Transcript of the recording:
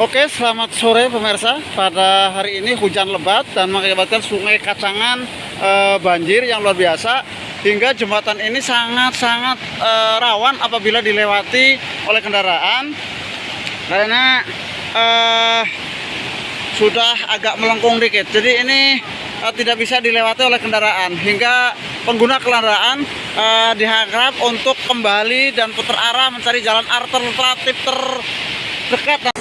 Oke, selamat sore pemirsa. Pada hari ini hujan lebat dan mengakibatkan sungai Kacangan e, banjir yang luar biasa hingga jembatan ini sangat-sangat e, rawan apabila dilewati oleh kendaraan karena e, sudah agak melengkung dikit. Jadi ini e, tidak bisa dilewati oleh kendaraan hingga pengguna kendaraan e, diharap untuk kembali dan putar arah mencari jalan alternatif terdekat